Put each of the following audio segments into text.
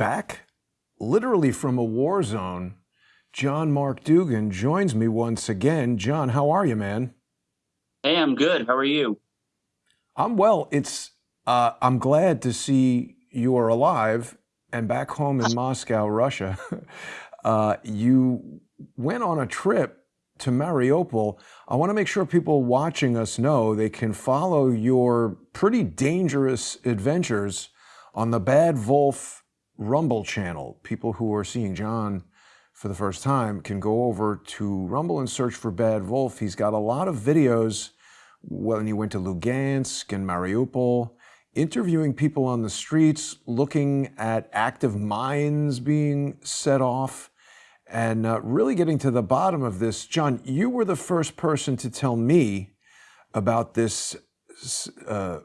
back literally from a war zone. John Mark Dugan joins me once again. John, how are you, man? Hey, I'm good. How are you? I'm well. It's uh, I'm glad to see you are alive and back home in Moscow, Russia. Uh, you went on a trip to Mariupol. I want to make sure people watching us know they can follow your pretty dangerous adventures on the Bad Wolf Rumble channel. People who are seeing John for the first time can go over to Rumble and search for Bad Wolf. He's got a lot of videos when he went to Lugansk and Mariupol, interviewing people on the streets, looking at active mines being set off, and uh, really getting to the bottom of this. John, you were the first person to tell me about this, uh,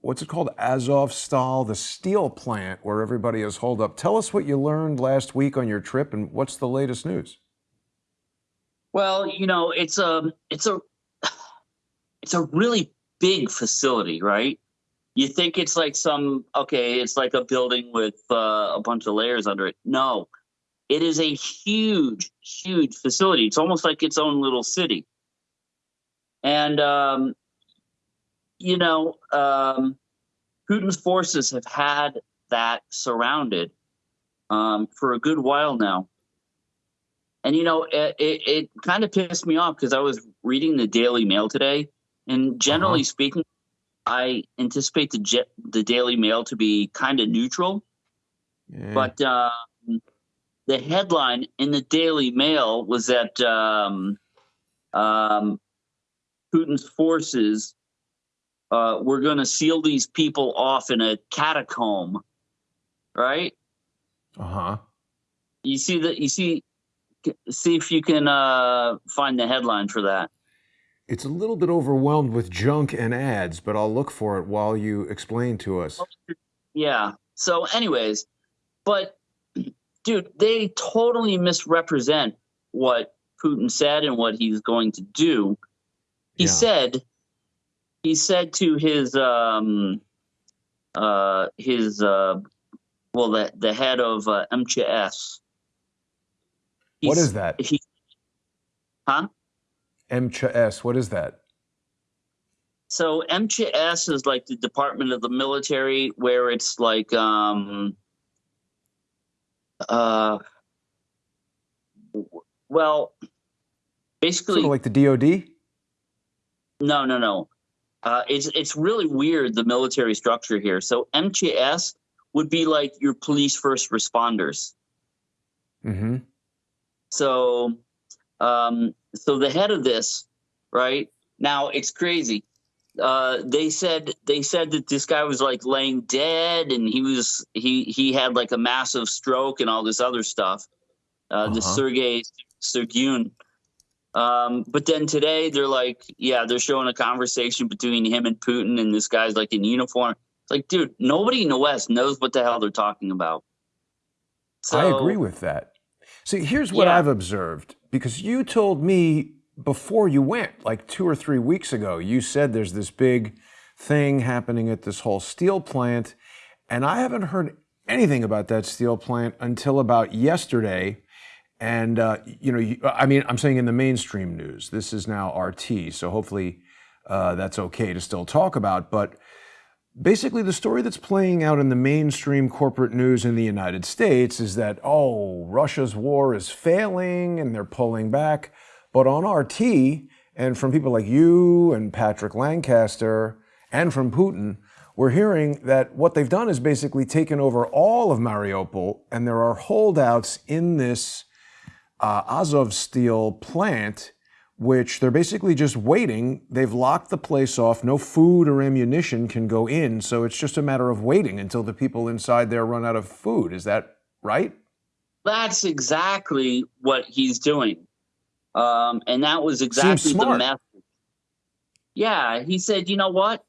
what's it called, Azovstal, the steel plant where everybody is holed up. Tell us what you learned last week on your trip and what's the latest news? Well, you know, it's a, it's a, it's a really big facility, right? You think it's like some okay, it's like a building with uh, a bunch of layers under it. No, it is a huge, huge facility. It's almost like its own little city. And um, you know, um, Putin's forces have had that surrounded um, for a good while now. And you know, it, it, it kind of pissed me off because I was reading the Daily Mail today, and generally uh-huh. speaking, I anticipate the the Daily Mail to be kind of neutral. Yeah. But uh, the headline in the Daily Mail was that um, um, Putin's forces uh, were going to seal these people off in a catacomb, right? Uh huh. You see that? You see? See if you can uh, find the headline for that. It's a little bit overwhelmed with junk and ads, but I'll look for it while you explain to us. Yeah. So, anyways, but dude, they totally misrepresent what Putin said and what he's going to do. He yeah. said, he said to his, um, uh, his, uh, well, the the head of uh, MCHS. What is that? He, huh? MCHS, what is that? So MCHS is like the Department of the Military, where it's like, um, uh, well, basically, sort of like the DoD. No, no, no. Uh, it's it's really weird the military structure here. So MCHS would be like your police first responders. Mm-hmm. So um, so the head of this, right now, it's crazy. Uh, they said they said that this guy was like laying dead, and he was he he had like a massive stroke and all this other stuff. Uh, uh-huh. The Sergei Shoigu. Um, but then today they're like, yeah, they're showing a conversation between him and Putin, and this guy's like in uniform. It's like, dude, nobody in the West knows what the hell they're talking about. So, I agree with that. See, here's what yeah. I've observed because you told me before you went, like two or three weeks ago, you said there's this big thing happening at this whole steel plant. And I haven't heard anything about that steel plant until about yesterday. And, uh, you know, you, I mean, I'm saying in the mainstream news, this is now RT. So hopefully uh, that's okay to still talk about. But Basically, the story that's playing out in the mainstream corporate news in the United States is that, oh, Russia's war is failing and they're pulling back. But on RT, and from people like you and Patrick Lancaster, and from Putin, we're hearing that what they've done is basically taken over all of Mariupol, and there are holdouts in this uh, Azovstal plant which they're basically just waiting. They've locked the place off. No food or ammunition can go in. So it's just a matter of waiting until the people inside there run out of food. Is that right? That's exactly what he's doing. Um, and that was exactly the message. Yeah, he said, you know what?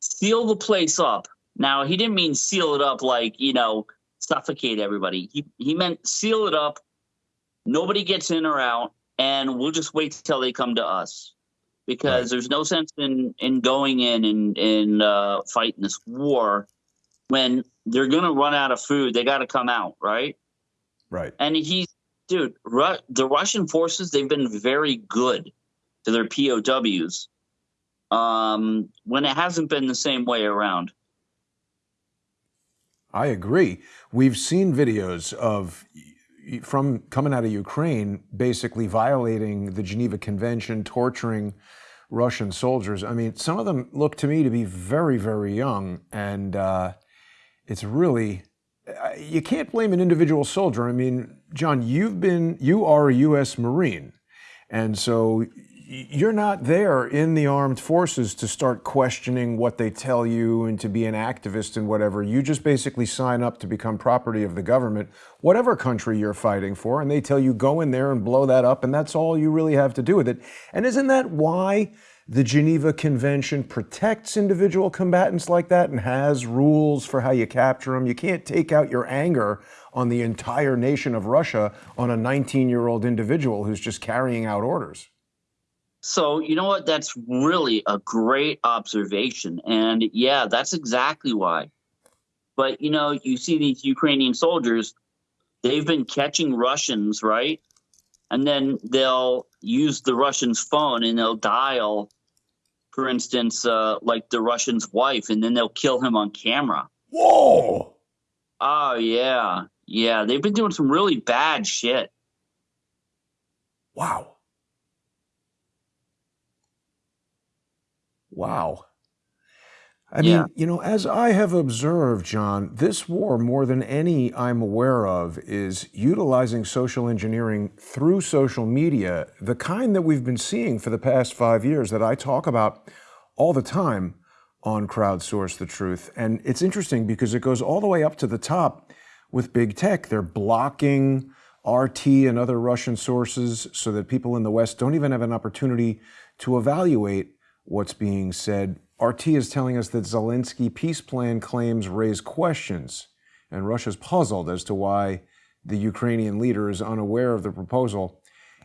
Seal the place up. Now, he didn't mean seal it up like, you know, suffocate everybody. He, he meant seal it up. Nobody gets in or out and we'll just wait till they come to us because right. there's no sense in in going in and in uh, fighting this war when they're gonna run out of food. They got to come out, right? Right. And he's, dude, Ru- the Russian forces they've been very good to their POWs. Um, when it hasn't been the same way around. I agree. We've seen videos of from coming out of Ukraine, basically violating the Geneva Convention, torturing Russian soldiers. I mean, some of them look to me to be very, very young, and uh, it's really you can't blame an individual soldier. I mean, John, you've been you are a U.S. Marine, and so you're not there in the armed forces to start questioning what they tell you and to be an activist and whatever. You just basically sign up to become property of the government, whatever country you're fighting for, and they tell you go in there and blow that up, and that's all you really have to do with it. And isn't that why the Geneva Convention protects individual combatants like that and has rules for how you capture them? You can't take out your anger on the entire nation of Russia on a 19 year old individual who's just carrying out orders. So, you know what? That's really a great observation. And yeah, that's exactly why. But, you know, you see these Ukrainian soldiers, they've been catching Russians, right? And then they'll use the Russian's phone and they'll dial, for instance, uh, like the Russian's wife, and then they'll kill him on camera. Whoa. Oh, yeah. Yeah. They've been doing some really bad shit. Wow. Wow. I yeah. mean, you know, as I have observed, John, this war, more than any I'm aware of, is utilizing social engineering through social media, the kind that we've been seeing for the past five years that I talk about all the time on Crowdsource the Truth. And it's interesting because it goes all the way up to the top with big tech. They're blocking RT and other Russian sources so that people in the West don't even have an opportunity to evaluate what's being said. RT is telling us that Zelensky peace plan claims raise questions, and Russia's puzzled as to why the Ukrainian leader is unaware of the proposal.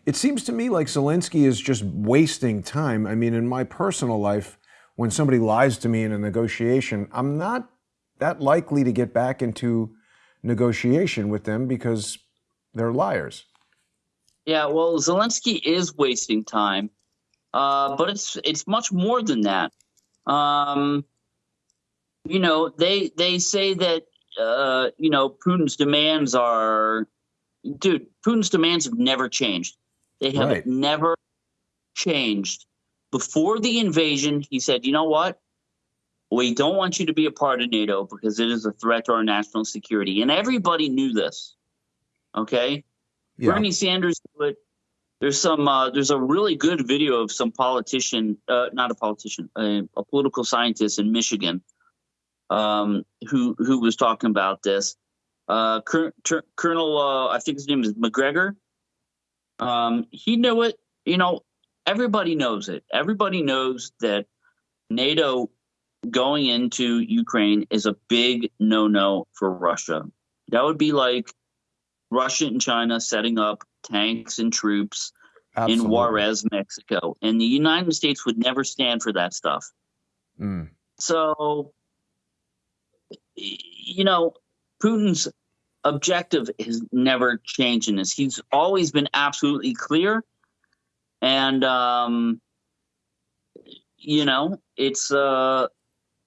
It seems to me like Zelensky is just wasting time. I mean, in my personal life, when somebody lies to me in a negotiation, I'm not that likely to get back into negotiation with them because they're liars. Yeah, well, Zelensky is wasting time. Uh, but it's it's much more than that. Um, you know, they they say that uh, you know Putin's demands are, dude. Putin's demands have never changed. They have right. never changed. Before the invasion, he said, "You know what? We don't want you to be a part of NATO because it is a threat to our national security." And everybody knew this. Okay, yeah. Bernie Sanders knew it. There's some. Uh, there's a really good video of some politician, uh, not a politician, a, a, political scientist in Michigan, um, who who was talking about this. Uh, Colonel, uh, I think his name is McGregor. Um, he knew it. You know, everybody knows it. Everybody knows that NATO going into Ukraine is a big no-no for Russia. That would be like Russia and China setting up tanks and troops Absolutely. in Juarez, Mexico. And the United States would never stand for that stuff. Mm. So, you know, Putin's objective has never changed in this. He's always been absolutely clear. And, um, you know, it's, uh,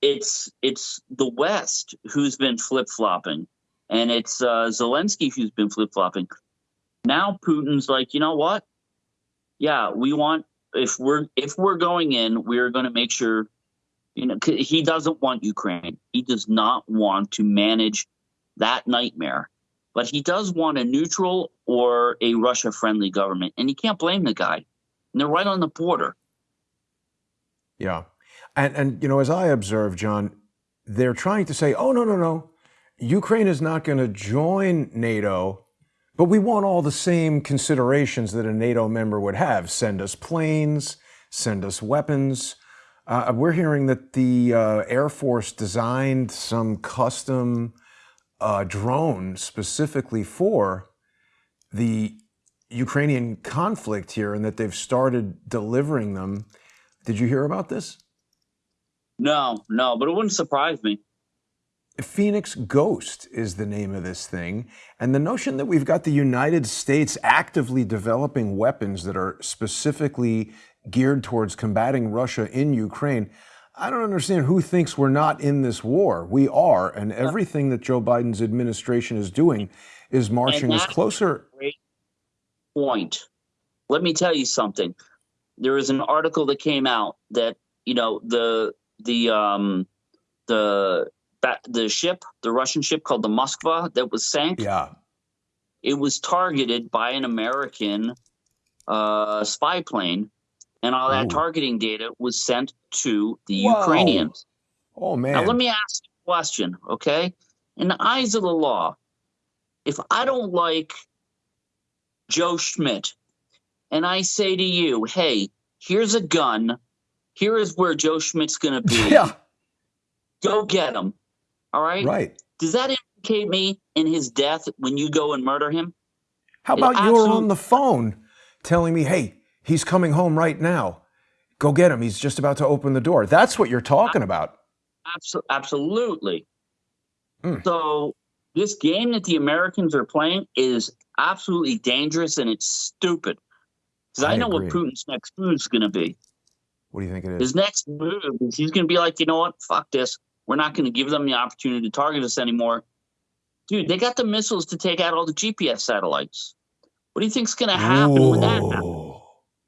it's, it's the West who's been flip flopping and it's, uh, Zelensky who's been flip flopping. Now Putin's like, you know what? Yeah, we want if we're if we're going in, we're going to make sure you know he doesn't want Ukraine. He does not want to manage that nightmare. But he does want a neutral or a Russia friendly government. And you can't blame the guy. And they're right on the border. Yeah. And and you know, as I observe, John, they're trying to say, oh no, no, no. Ukraine is not going to join NATO but we want all the same considerations that a NATO member would have. Send us planes, send us weapons. Uh, we're hearing that the uh, Air Force designed some custom uh, drone specifically for the Ukrainian conflict here and that they've started delivering them. Did you hear about this? No, no, but it wouldn't surprise me. Phoenix Ghost is the name of this thing. And the notion that we've got the United States actively developing weapons that are specifically geared towards combating Russia in Ukraine. I don't understand who thinks we're not in this war. We are, and everything that Joe Biden's administration is doing is marching us closer. Great point. Let me tell you something. There is an article that came out that you know the the um the the ship, the Russian ship called the Moskva that was sank. Yeah. It was targeted by an American uh, spy plane, and all that Ooh. targeting data was sent to the Whoa. Ukrainians. Oh man! Now let me ask you a question, okay? In the eyes of the law, if I don't like Joe Schmidt, and I say to you, "Hey, here's a gun. Here is where Joe Schmidt's going to be. Yeah. Go get him." All right. Right. Does that implicate me in his death when you go and murder him? How about it you're on the phone telling me, hey, he's coming home right now. Go get him. He's just about to open the door. That's what you're talking about. Absolutely. Mm. So, this game that the Americans are playing is absolutely dangerous and it's stupid. Because I, I, know agree. what Putin's next move is going to be. What do you think it is? His next move is he's going to be like, you know what? Fuck this. We're not going to give them the opportunity to target us anymore. Dude, they got the missiles to take out all the GPS satellites. What do you think's going to happen Ooh, when that happens?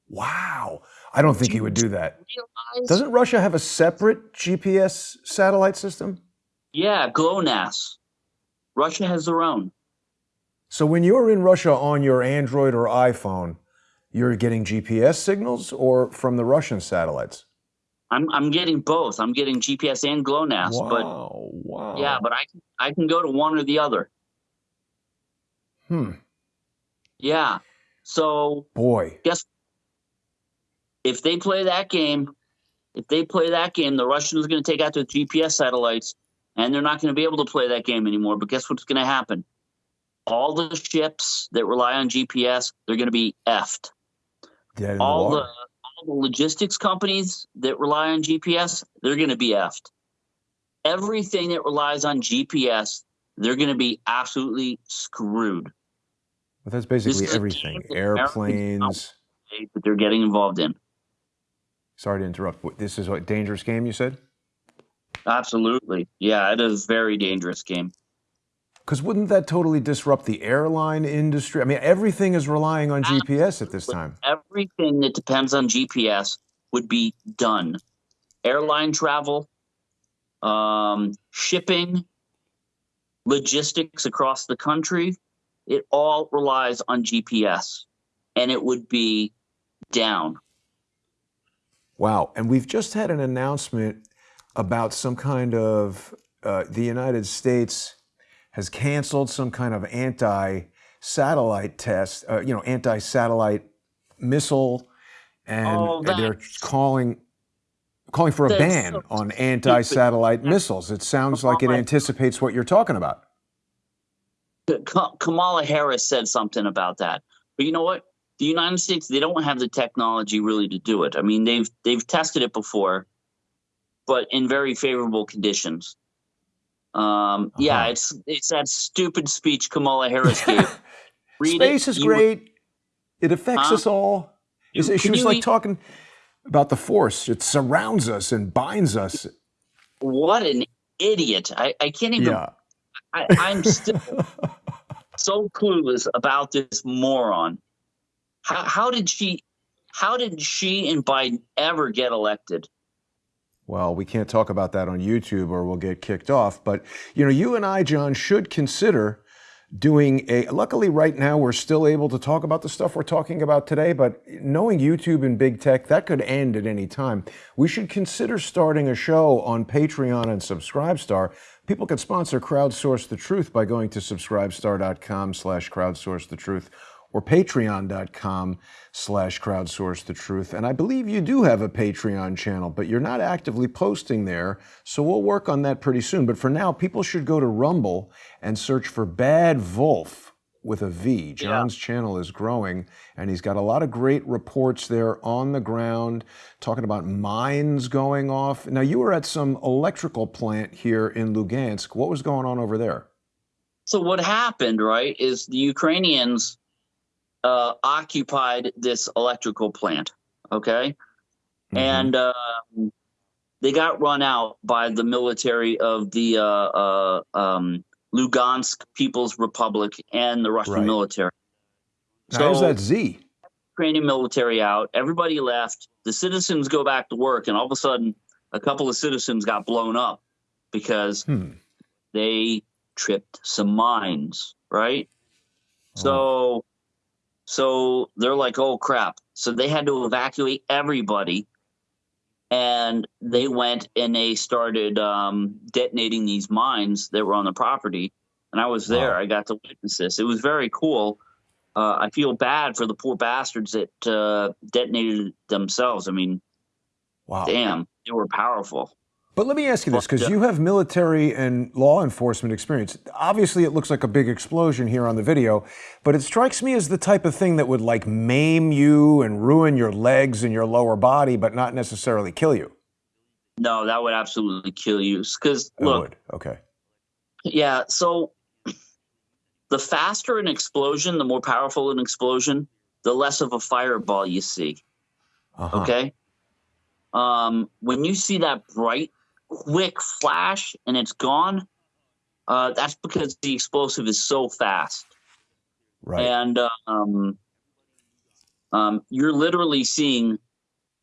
Wow. I don't think do he would do that. Realize? Doesn't Russia have a separate GPS satellite system? Yeah, GLONASS. Russia has their own. So when you're in Russia on your Android or iPhone, you're getting GPS signals or from the Russian satellites? I'm I'm getting both. I'm getting GPS and GLONASS. Wow! But, wow! Yeah, but I I can go to one or the other. Hmm. Yeah. So boy, guess if they play that game, if they play that game, the Russians are going to take out their GPS satellites, and they're not going to be able to play that game anymore. But guess what's going to happen? All the ships that rely on GPS, they're going to be effed. All the the logistics companies that rely on GPS, they're going to be effed. Everything that relies on GPS, they're going to be absolutely screwed. But that's basically everything. Airplanes that they're getting involved in. Sorry to interrupt. This is a dangerous game, you said? Absolutely. Yeah, it is a very dangerous game. Because wouldn't that totally disrupt the airline industry? I mean, everything is relying on GPS at this time. Everything that depends on GPS would be done. Airline travel, um, shipping, logistics across the country, it all relies on GPS and it would be down. Wow. And we've just had an announcement about some kind of uh, the United States has canceled some kind of anti-satellite test, uh, you know, anti-satellite missile, and oh, they're calling calling for a ban so on anti-satellite missiles. It sounds Kamala, like it anticipates what you're talking about. Kamala Harris said something about that, but you know what? The United States they don't have the technology really to do it. I mean, they've they've tested it before, but in very favorable conditions. Um, yeah, uh-huh. it's it's that stupid speech Kamala Harris gave. Space it. is you great. it affects us all. You, she was like eat? talking about the force. It surrounds us and binds us. What an idiot! I, I can't even. Yeah. I, I'm still so clueless about this moron. How, how did she? How did she and Biden ever get elected? Well, we can't talk about that on YouTube or we'll get kicked off. But, you know, you and I, John, should consider doing a. Luckily, right now, we're still able to talk about the stuff we're talking about today. But knowing YouTube and big tech, that could end at any time. We should consider starting a show on Patreon and Subscribestar. People can sponsor Crowdsource the Truth by going to subscribestar.com slash crowdsource the truth or patreon.com slash crowdsource the truth. And I believe you do have a Patreon channel, but you're not actively posting there. So we'll work on that pretty soon. But for now, people should go to Rumble and search for Bad Wolf with a V. John's yeah. channel is growing, and he's got a lot of great reports there on the ground, talking about mines going off. Now, you were at some electrical plant here in Lugansk. What was going on over there? So, what happened, right, is the Ukrainians uh, occupied this electrical plant, okay? Mm-hmm. And uh, they got run out by the military of the uh, uh um, Lugansk People's Republic and the Russian right. military. Now, so, how's that Z? Ukrainian military out. Everybody left. The citizens go back to work, and all of a sudden, a couple of citizens got blown up because hmm. they tripped some mines. Right. Oh. So, so they're like, "Oh crap!" So they had to evacuate everybody and they went and they started um, detonating these mines that were on the property. And I was there. Wow. I got to witness this. It was very cool. Uh, I feel bad for the poor bastards that uh, detonated themselves. I mean, wow, damn, they were powerful. But let me ask you this, because you have military and law enforcement experience. Obviously, it looks like a big explosion here on the video, but it strikes me as the type of thing that would like maim you and ruin your legs and your lower body, but not necessarily kill you. No, that would absolutely kill you. Because look, would. okay, yeah. So the faster an explosion, the more powerful an explosion, the less of a fireball you see. Uh-huh. Okay. Um, when you see that bright quick flash and it's gone, uh, that's because the explosive is so fast. Right. And um, um, you're literally seeing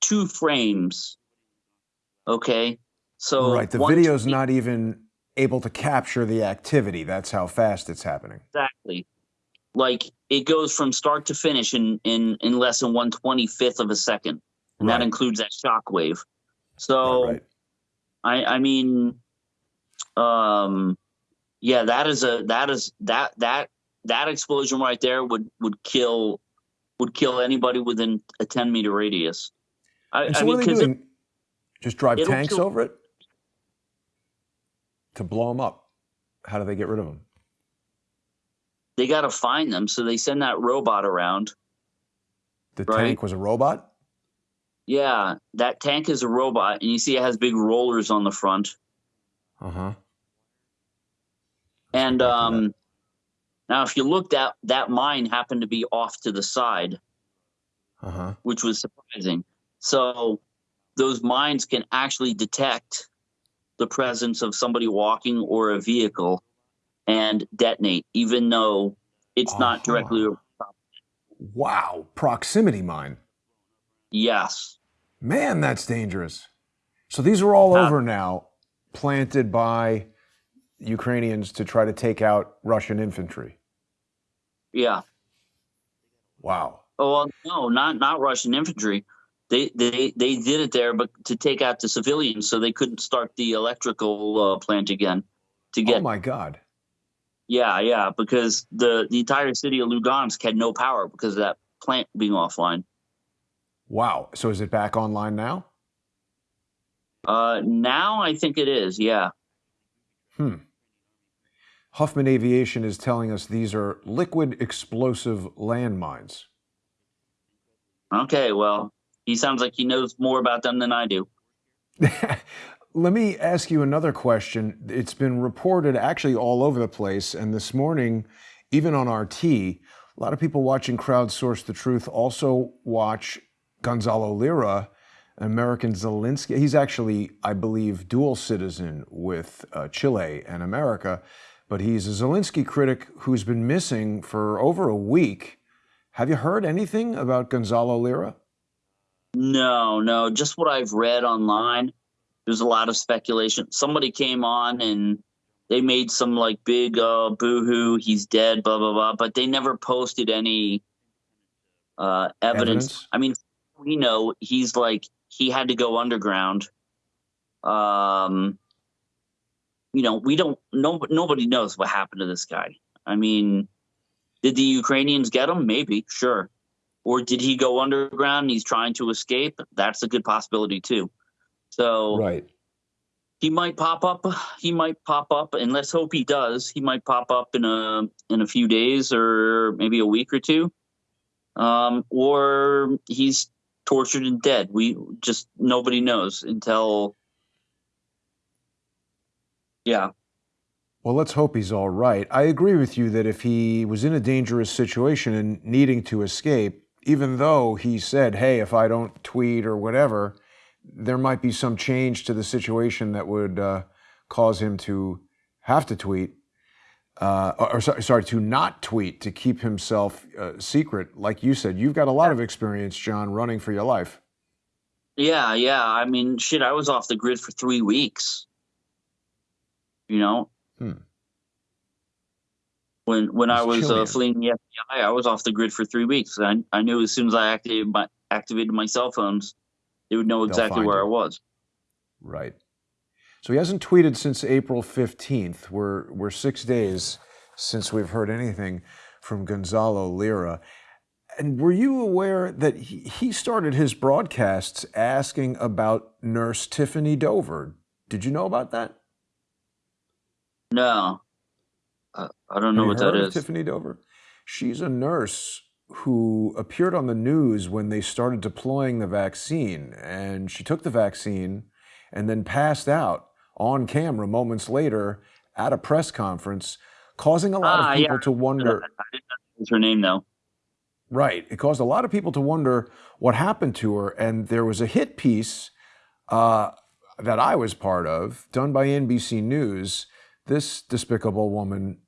two frames. Okay. So right, the video's not even able to capture the activity. That's how fast it's happening. Exactly. Like it goes from start to finish in in in less than one twenty fifth of a second, and right. that includes that shock wave. So right, right. I I mean, um, yeah, that is a that is that that that explosion right there would would kill would kill anybody within a ten meter radius. I, so I mean, what are they doing? It, Just drive tanks kill, over it to blow them up. How do they get rid of them? They got to find them, so they send that robot around. The right? tank was a robot. Yeah, that tank is a robot, and you see it has big rollers on the front. Uh huh. And um, now, if you look, that that mine happened to be off to the side, uh-huh. which was surprising. So those mines can actually detect the presence of somebody walking or a vehicle and detonate, even though it's uh-huh. not directly. Wow, proximity mine. Yes. Man, that's dangerous. So these are all over now, planted by Ukrainians to try to take out Russian infantry. Yeah. Wow. Oh well, no, not not Russian infantry. They they they did it there, but to take out the civilians, so they couldn't start the electrical uh, plant again. To get. Oh my God. Yeah, yeah, because the the entire city of Lugansk had no power because of that plant being offline. Wow. So is it back online now? Uh, now I think it is. Yeah. Hmm. Huffman Aviation is telling us these are liquid explosive landmines. Okay, well, he sounds like he knows more about them than I do. Let me ask you another question. It's been reported actually all over the place, and this morning, even on RT, a lot of people watching Crowdsource the Truth also watch Gonzalo Lira, American Zelensky. He's actually, I believe, dual citizen with uh, Chile and America, but he's a Zelensky critic who's been missing for over a week. Have you heard anything about Gonzalo Lira? No, no, just what I've read online. There's a lot of speculation. Somebody came on and they made some like big uh, boohoo, he's dead, blah blah blah, but they never posted any uh, evidence. evidence. I mean, we know he's like he had to go underground. Um, you know, we don't. No, nobody knows what happened to this guy. I mean, did the Ukrainians get him? Maybe, sure. Or did he go underground and he's trying to escape? That's a good possibility too. So, right. he might pop up. He might pop up, and let's hope he does. He might pop up in a in a few days or maybe a week or two, um, or he's tortured and dead. We just nobody knows until, yeah. Well, let's hope he's all right. I agree with you that if he was in a dangerous situation and needing to escape, even though he said, "Hey, if I don't tweet or whatever." there might be some change to the situation that would uh, cause him to have to tweet, uh, or, or, sorry, to not tweet to keep himself uh, secret. Like you said, you've got a lot of experience, John, running for your life. Yeah, yeah. I mean, shit, I was off the grid for three weeks. You know, hmm. when when I was uh, fleeing the FBI, I was off the grid for three weeks. I I knew as soon as I activated my activated my cell phones they would know exactly where I was. Right. So he hasn't tweeted since April 15th. We're, we're six days since we've heard anything from Gonzalo Lira. And were you aware that he, he started his broadcasts asking about nurse Tiffany Dover? Did you know about that? No. Uh, I don't know what that is. Tiffany Dover? She's a nurse who appeared on the news when they started deploying the vaccine. And she took the vaccine and then passed out on camera moments later at a press conference, causing a lot ah, of people yeah. to wonder. I didn't know her name, though. Right. It caused a lot of people to wonder what happened to her. And there was a hit piece uh, that I was part of, done by NBC News. This despicable woman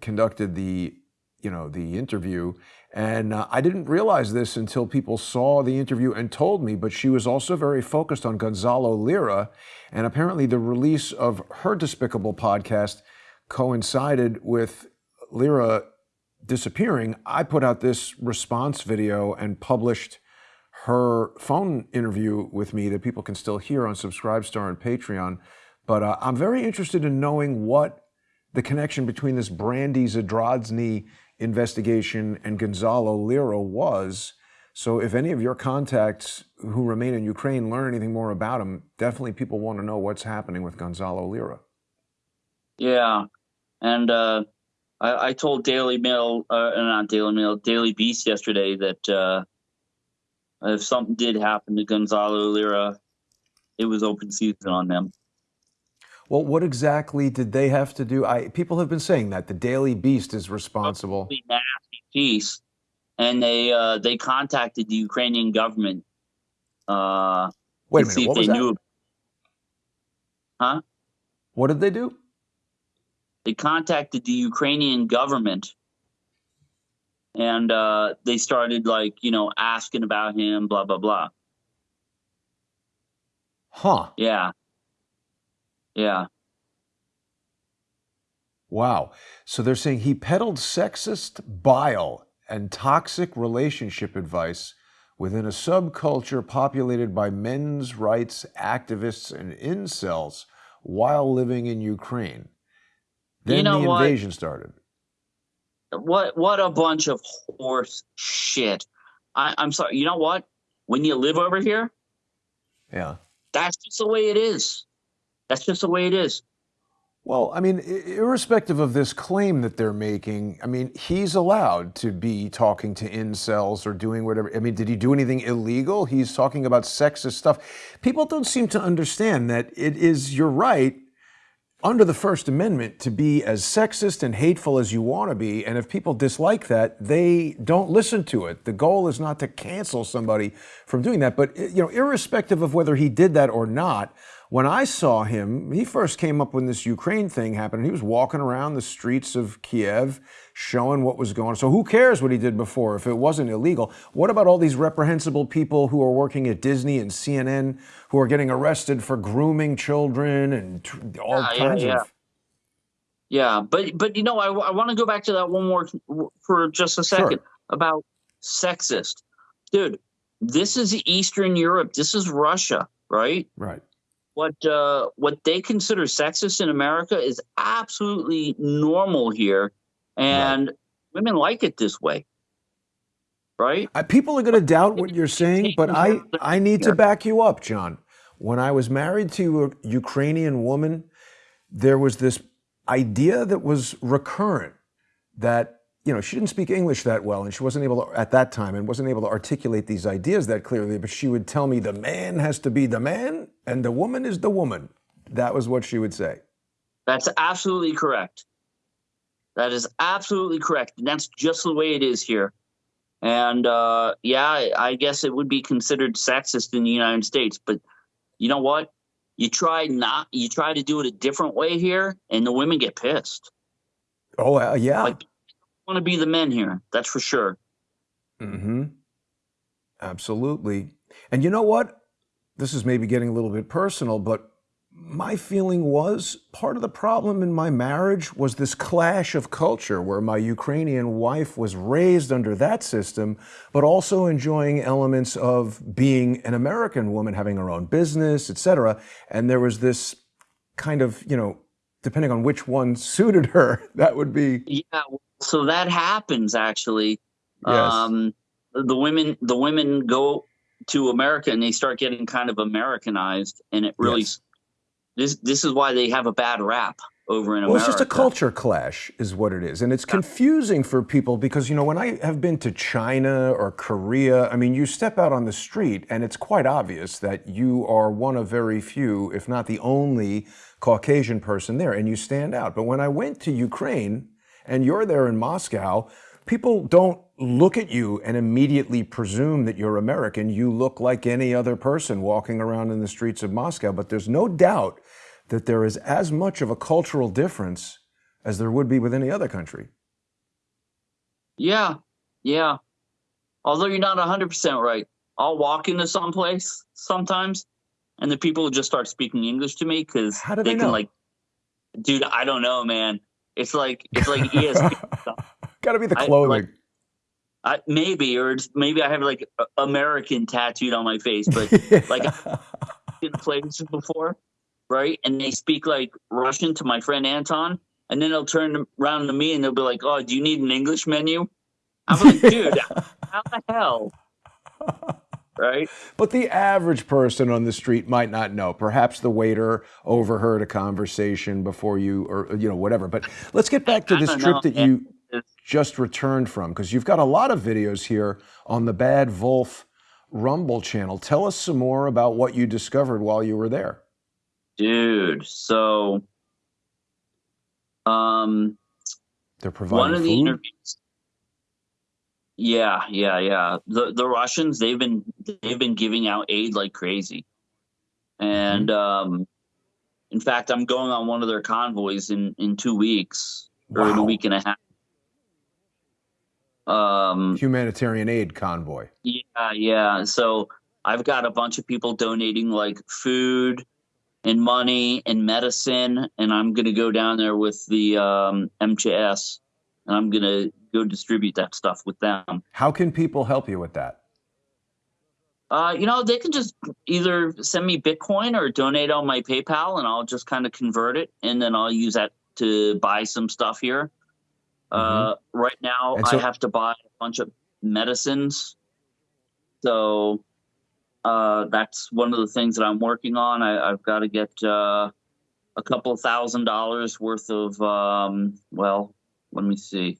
conducted the you know the interview and uh, I didn't realize this until people saw the interview and told me, but she was also very focused on Gonzalo Lira. And apparently, the release of her despicable podcast coincided with Lira disappearing. I put out this response video and published her phone interview with me that people can still hear on Subscribestar and Patreon. But uh, I'm very interested in knowing what the connection between this Brandy Zadrozny investigation and Gonzalo Lira was. So if any of your contacts who remain in Ukraine learn anything more about him, definitely people want to know what's happening with Gonzalo Lira. Yeah, and uh, I, I, told Daily Mail, uh, not Daily Mail, Daily Beast yesterday that uh, if something did happen to Gonzalo Lira, it was open season on them. Well, what exactly did they have to do? I people have been saying that the Daily Beast is responsible. Nasty piece, and they uh, they contacted the Ukrainian government. Uh, Wait a minute, what was that? Knew. Huh? What did they do? They contacted the Ukrainian government, and uh, they started like you know asking about him, blah blah blah. Huh? Yeah. Yeah. Wow. So they're saying he peddled sexist bile and toxic relationship advice within a subculture populated by men's rights activists and incels while living in Ukraine. Then you know the invasion what? started. What what a bunch of horse shit. I, I'm sorry. You know what? When you live over here, yeah, that's just the way it is. That's just the way it is. Well, I mean, irrespective of this claim that they're making, I mean, he's allowed to be talking to incels or doing whatever. I mean, did he do anything illegal? He's talking about sexist stuff. People don't seem to understand that it is your right under the First Amendment to be as sexist and hateful as you want to be. And if people dislike that, they don't listen to it. The goal is not to cancel somebody from doing that. But, you know, irrespective of whether he did that or not, when I saw him, he first came up when this Ukraine thing happened. He was walking around the streets of Kiev showing what was going on. So who cares what he did before if it wasn't illegal? What about all these reprehensible people who are working at Disney and CNN who are getting arrested for grooming children and all yeah, kinds yeah, yeah. of yeah, but but you know, I, I want to go back to that one more for just a second sure. about sexist, dude. This is Eastern Europe. This is Russia, right? Right what uh, what they consider sexist in America is absolutely normal here, and right. women like it this way. Right? Uh, people are going to doubt what you're saying, but I I need to back you up, John. When I was married to a Ukrainian woman, there was this idea that was recurrent that you know, she didn't speak English that well, and she wasn't able to, at that time, and wasn't able to articulate these ideas that clearly. But she would tell me the man has to be the man, and the woman is the woman. That was what she would say. That's absolutely correct. That is absolutely correct. And that's just the way it is here. And uh, yeah, I guess it would be considered sexist in the United States. But you know what? You try not, you try to do it a different way here, and the women get pissed. Oh uh, yeah. Like, want to be the men here. That's for sure. Hmm. Absolutely. And you know what? This is maybe getting a little bit personal, but my feeling was part of the problem in my marriage was this clash of culture where my Ukrainian wife was raised under that system, but also enjoying elements of being an American woman, having her own business, etc. And there was this kind of, you know, depending on which one suited her, that would be. Yeah, so that happens actually. Yes. Um, the women, the women go to America and they start getting kind of Americanized, and it really Yes. this this is why they have a bad rap over in Well, America. it's just a culture clash, is what it is. And it's confusing for people because, you know, when I have been to China or Korea, I mean, you step out on the street and it's quite obvious that you are one of very few, if not the only Caucasian person there, and you stand out. But when I went to Ukraine and you're there in Moscow, people don't look at you and immediately presume that you're American. You look like any other person walking around in the streets of Moscow. But there's no doubt that there is as much of a cultural difference as there would be with any other country. Yeah, yeah. Although you're not 100% right. I'll walk into some place sometimes and the people just start speaking English to me because they, they can like, dude, I don't know, man. It's like, it's like E ESP. stuff. Got to be the I- clothing. like- I, maybe, or it's, maybe I have like American tattooed on my face, but like in places before, right? And they speak like Russian to my friend Anton, and then they'll turn around to me and they'll be like, "Oh, do you need an English menu?" I'm like, "Dude, how the hell?" Right? But the average person on the street might not know. Perhaps the waiter overheard a conversation before you, or you know, whatever. But let's get back to this trip know, that you just returned from, because you've got a lot of videos here on the Bad Wolf Rumble channel. Tell us some more about what you discovered while you were there. Dude, so um They're providing one of the interviews yeah yeah yeah. The the russians they've been they've been giving out aid like crazy. And Mm-hmm. um in fact i'm going on one of their convoys in in two weeks or in a week and a half. Um Humanitarian aid convoy. yeah yeah. So i've got a bunch of people donating like food and money and medicine and i'm going to go down there with the um mchs and i'm going to go distribute that stuff with them. How can people help you with that? uh, you know they can just either send me bitcoin or donate on my paypal and i'll just kind of convert it and then i'll use that to buy some stuff here. Uh, right now Mm-hmm. So- i have to buy a bunch of medicines. So uh, that's one of the things that i'm working on. I, i've got to get uh, a couple thousand dollars worth of um, well let me see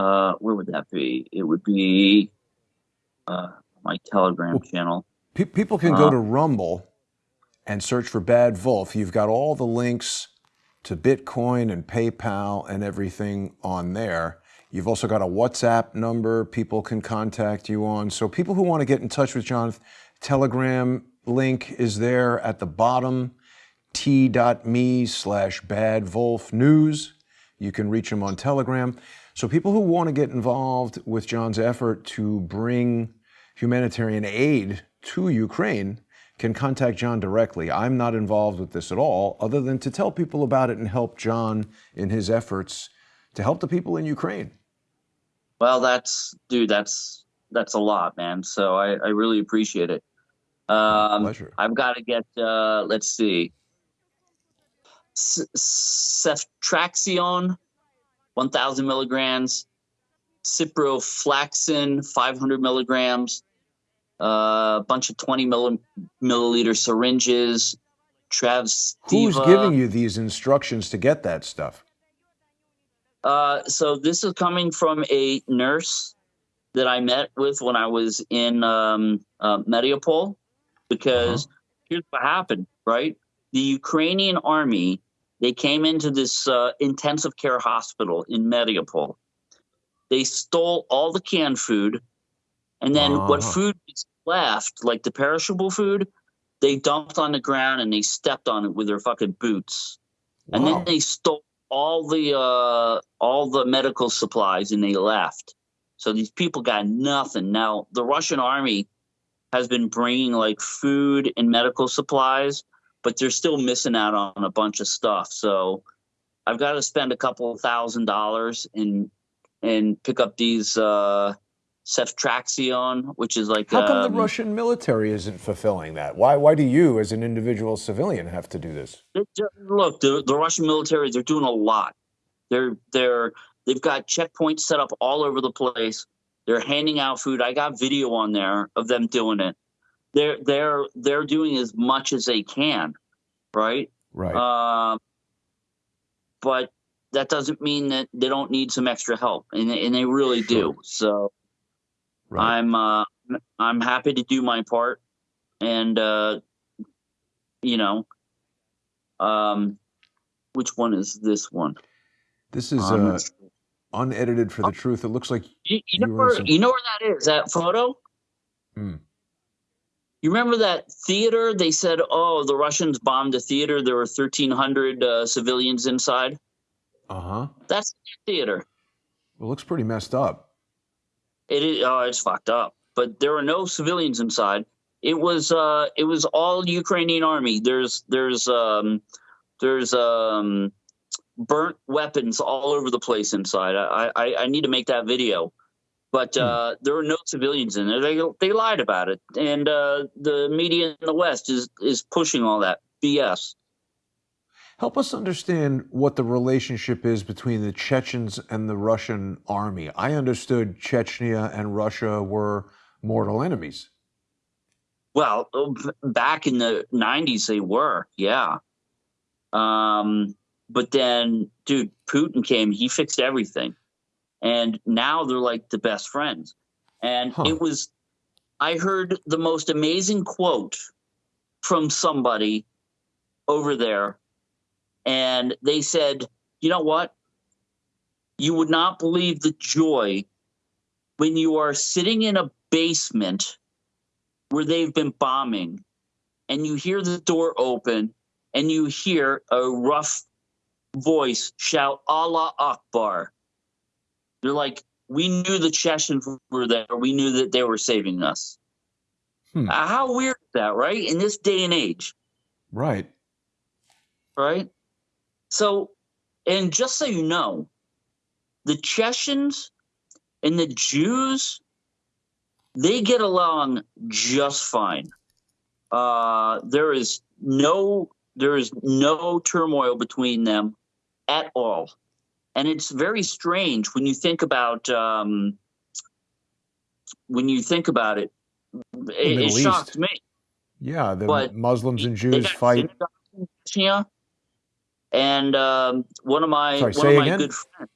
uh, where would that be it would be uh, my telegram channel Pe- people can go Uh, to Rumble and search for Bad Wolf. You've got all the links to Bitcoin and PayPal and everything on there. You've also got a WhatsApp number people can contact you on. So people who want to get in touch with John, Telegram link is there at the bottom, t.me slash Bad Wolf News. You can reach him on Telegram. So people who want to get involved with John's effort to bring humanitarian aid to Ukraine can contact John directly. I'm not involved with this at all, other than to tell people about it and help John in his efforts to help the people in Ukraine. Well, that's dude, that's that's a lot, man. So I, I really appreciate it. Um, Pleasure. I've got to get. Uh, let's see. Ceftriaxone 1,000 milligrams, ciprofloxacin 500 milligrams, uh, a bunch of 20 milli milliliter syringes, Trav's. Who's giving you these instructions to get that stuff? Uh, so this is coming from a nurse that I met with when I was in um, uh, because uh -huh. here's what happened, right? The Ukrainian army they came into this uh, intensive care hospital in Mariupol. They stole all the canned food, and then what food was left, like the perishable food, they dumped on the ground and they stepped on it with their fucking boots. Wow. And then they stole all the uh, all the medical supplies and they left. So these people got nothing. Now the Russian army has been bringing like food and medical supplies, but they're still missing out on a bunch of stuff. So I've got to spend a couple thousand dollars and and pick up these uh, which is like. How come um, the Russian military isn't fulfilling that? Why? Why do you, as an individual civilian, have to do this? Look, the, the Russian military they're doing a lot. They're they're they've got checkpoints set up all over the place. They're handing out food. I got video on there of them doing it. They're they're they're doing as much as they can, right? Right. Um, but that doesn't mean that they don't need some extra help, and and they really sure. do. So Right. I'm uh, I'm happy to do my part, and uh, you know, um, which one is this one? This is um, uh, unedited for the oh. truth. It looks like you, you, know, where, some... you know where that is. That photo. Hmm. You remember that theater? They said, "Oh, the Russians bombed the theater. There were 1,300 uh, civilians inside." Uh huh. That's the theater. It looks pretty messed up. It is. Oh, it's fucked up. But there were no civilians inside. It was. Uh, it was all Ukrainian army. There's. There's. Um, there's. Um, burnt weapons all over the place inside. I. I, I need to make that video. But hmm. uh, there were no civilians in there. They they lied about it, and uh, the media in the West is is pushing all that BS. Help us understand what the relationship is between the Chechens and the Russian army. I understood Chechnya and Russia were mortal enemies. Well, back in the 90s, they were, yeah. Um, but then, dude, Putin came, he fixed everything. And now they're like the best friends. And huh. it was, I heard the most amazing quote from somebody over there and they said, you know what? You would not believe the joy when you are sitting in a basement where they've been bombing and you hear the door open and you hear a rough voice shout Allah Akbar. They're like, we knew the Chechens were there. We knew that they were saving us. Hmm. How weird is that, right? In this day and age. Right. Right. So, and just so you know, the Chechens and the Jews, they get along just fine. Uh, there is no there is no turmoil between them at all, and it's very strange when you think about um, when you think about it. It, it shocked me. Yeah, the but Muslims and Jews fight. Yeah, And um, one of my Sorry, one of my again? good friends.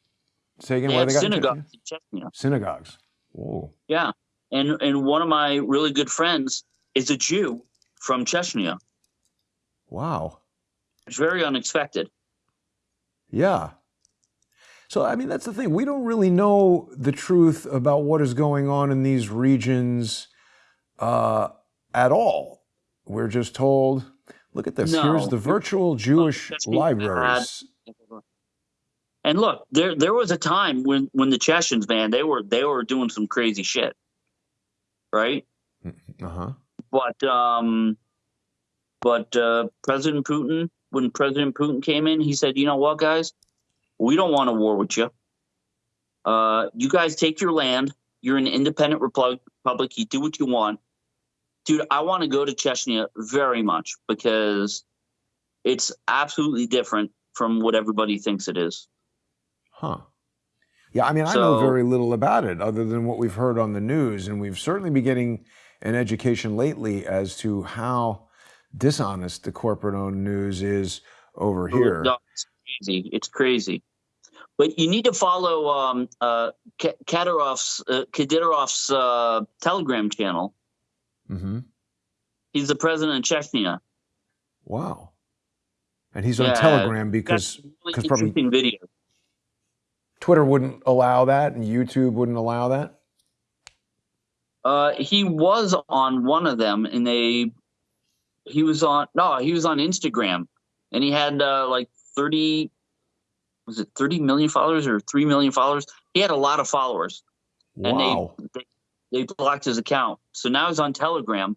Say again. They got synagogues in Chechnya. Synagogues. Whoa. Yeah, and and one of my really good friends is a Jew from Chechnya. Wow. It's very unexpected. Yeah. So, I mean, that's the thing. We don't really know the truth about what is going on in these regions uh, at all. We're just told Look at this. No. Here's the virtual Jewish libraries. And look, there there was a time when when the Chechens, man, they were they were doing some crazy shit, right? Mm-hmm. Uh huh. But um, but uh, President Putin, when President Putin came in, he said, "You know what, guys, we don't want a war with you. Uh, you guys take your land. You're an independent republic. You do what you want dude, I want to go to Chechnya very much because it's absolutely different from what everybody thinks it is. Huh. Yeah, I mean, I know very little about it other than what we've heard on the news, and we've certainly been getting an education lately as to how dishonest the corporate owned news is over here. No, it's crazy. It's crazy. But you need to follow um, uh, Kadyrov's, uh, uh, Telegram channel. Mm-hmm. He's the president of Chechnya. Wow. And he's on yeah, Telegram because really probably video. Twitter wouldn't allow that and YouTube wouldn't allow that. Uh, he was on one of them, and they he was on no, he was on Instagram, and he had uh, like thirty was it thirty million followers or three million followers? He had a lot of followers, wow. and they, they, they blocked his account. So now he's on Telegram,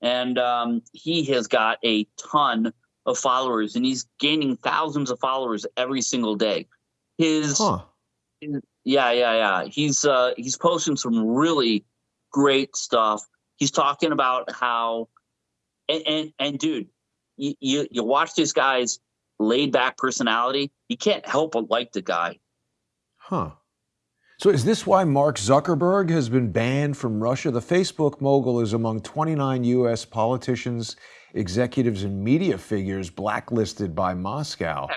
and um, he has got a ton of followers, and he's gaining thousands of followers every single day. His, huh. his yeah, yeah, yeah. He's uh, he's posting some really great stuff. He's talking about how, and and, and dude, you, you you watch these guy's laid back personality. You can't help but like the guy. Huh. So is this why Mark Zuckerberg has been banned from Russia? The Facebook mogul is among 29 U.S. politicians, executives, and media figures blacklisted by Moscow.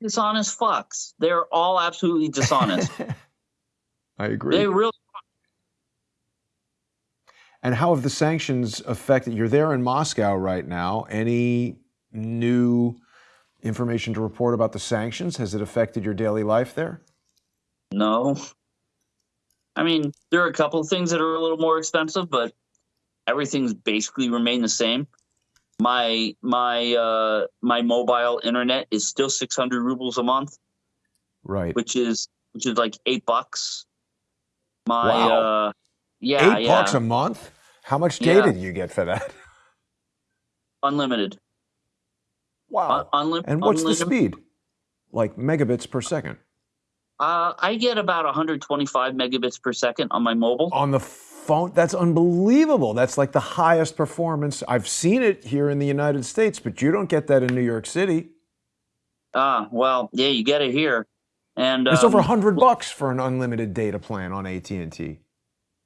Dishonest fucks. They're all absolutely dishonest. I agree. They really and how have the sanctions affected? You're there in Moscow right now. Any new information to report about the sanctions? Has it affected your daily life there? No. I mean, there are a couple of things that are a little more expensive, but everything's basically remained the same. My my uh, my mobile internet is still 600 rubles a month, right? Which is which is like eight bucks. My wow. uh, yeah, eight yeah. bucks a month. How much data Yeah. do you get for that? unlimited. Wow. And what's the speed? Like megabits per second Uh, I get about 125 megabits per second on my mobile. on the phone. That's unbelievable. That's like the highest performance. I've seen it here in the United States, but you don't get that in New York City. Ah, well, yeah, you get it here, and It's um, over a hundred bucks for an unlimited data plan on AT and T.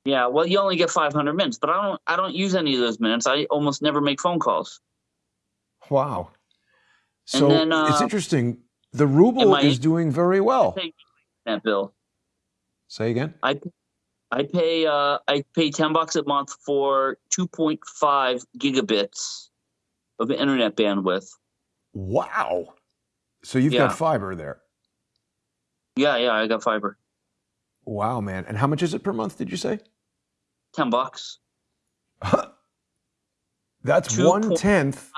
Yeah, well, you only get 500 minutes, but I don't. I don't use any of those minutes. I almost never make phone calls. Wow. So then, uh, it's interesting. The ruble my- is doing very well. That bill. Say again. I I pay uh I pay 10 bucks a month for 2.5 gigabits of internet bandwidth. Wow. So you've Yeah. got fiber there. Yeah, yeah, I got fiber. Wow, man. And how much is it per month? Did you say? 10 bucks. That's Two one point- tenth,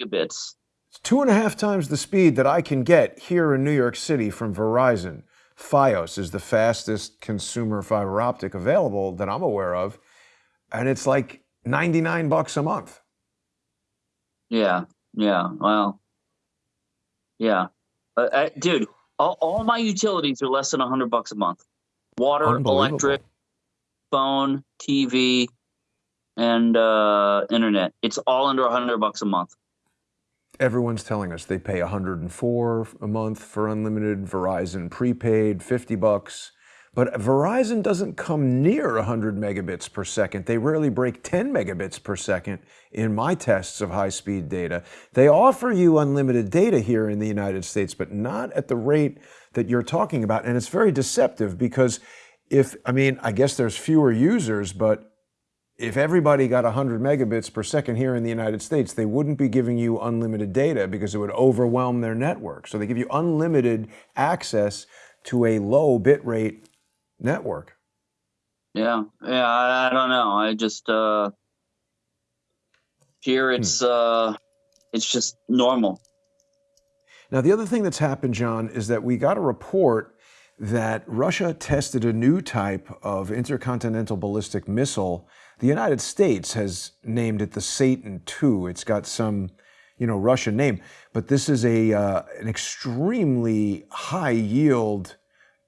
Gigabits. Two and a half times the speed that I can get here in New York City from Verizon. Fios is the fastest consumer fiber optic available that I'm aware of, and it's like 99 bucks a month. Yeah, yeah. Well, yeah, uh, uh, dude. All, all my utilities are less than 100 bucks a month. Water, electric, phone, TV, and uh, internet. It's all under 100 bucks a month. Everyone's telling us they pay 104 a month for unlimited Verizon prepaid, 50 bucks. But Verizon doesn't come near 100 megabits per second. They rarely break 10 megabits per second in my tests of high speed data. They offer you unlimited data here in the United States, but not at the rate that you're talking about. And it's very deceptive because if, I mean, I guess there's fewer users, but if everybody got 100 megabits per second here in the United States, they wouldn't be giving you unlimited data because it would overwhelm their network. So they give you unlimited access to a low bit rate network. Yeah, yeah. I, I don't know. I just uh, here it's uh, it's just normal. Now, the other thing that's happened, John, is that we got a report that Russia tested a new type of intercontinental ballistic missile. The United States has named it the Satan II. It's got some, you know, Russian name, but this is a uh, an extremely high yield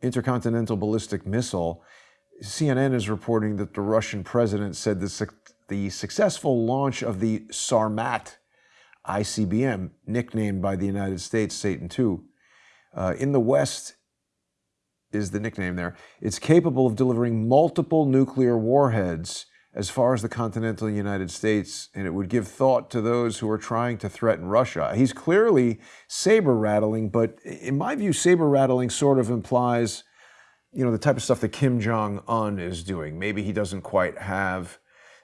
intercontinental ballistic missile. CNN is reporting that the Russian president said the, suc- the successful launch of the Sarmat ICBM, nicknamed by the United States Satan II, uh, in the West is the nickname there. It's capable of delivering multiple nuclear warheads as far as the continental United States, and it would give thought to those who are trying to threaten Russia. He's clearly saber rattling, but in my view, saber rattling sort of implies, you know, the type of stuff that Kim Jong un is doing. Maybe he doesn't quite have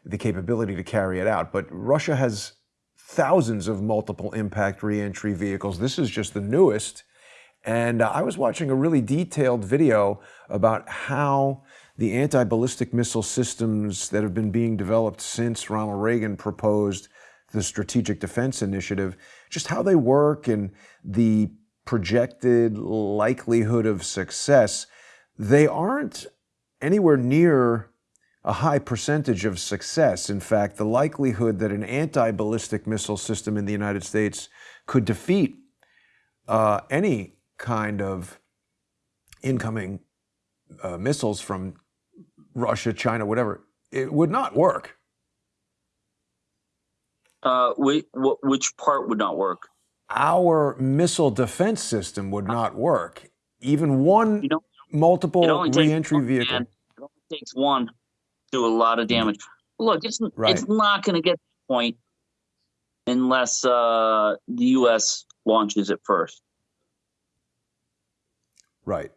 the capability to carry it out, but Russia has thousands of multiple impact reentry vehicles. This is just the newest. And uh, I was watching a really detailed video about how the anti-ballistic missile systems that have been being developed since Ronald Reagan proposed the Strategic Defense Initiative, just how they work and the projected likelihood of success, they aren't anywhere near a high percentage of success. In fact, the likelihood that an anti-ballistic missile system in the United States could defeat uh, any kind of incoming uh, missiles from Russia, China, whatever, it would not work. Uh, we, which part would not work? Our missile defense system would not work. Even one you know, multiple reentry vehicle. it only takes one to do a lot of damage. Look, it's right. it's not going to get to the point unless uh, the U.S. launches it first. Right.